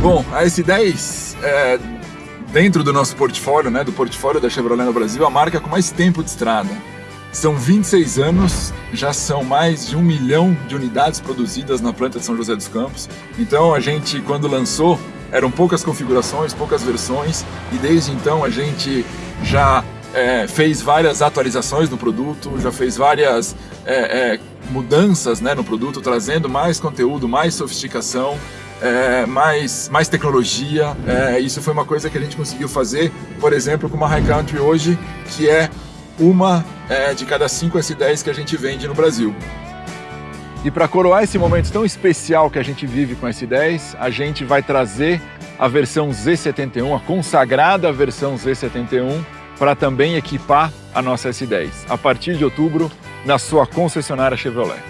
Bom, a S10, é, dentro do nosso portfólio, né, do portfólio da Chevrolet no Brasil, a marca com mais tempo de estrada. São 26 anos, já são mais de um milhão de unidades produzidas na planta de São José dos Campos. Então a gente, quando lançou, eram poucas configurações, poucas versões, e desde então a gente já é, fez várias atualizações no produto, já fez várias é, é, mudanças né, no produto, trazendo mais conteúdo, mais sofisticação, é, mais, mais tecnologia. É, isso foi uma coisa que a gente conseguiu fazer, por exemplo, com uma High Country hoje, que é uma é, de cada cinco S10 que a gente vende no Brasil. E para coroar esse momento tão especial que a gente vive com S10, a gente vai trazer a versão Z71, a consagrada versão Z71, para também equipar a nossa S10, a partir de outubro, na sua concessionária Chevrolet.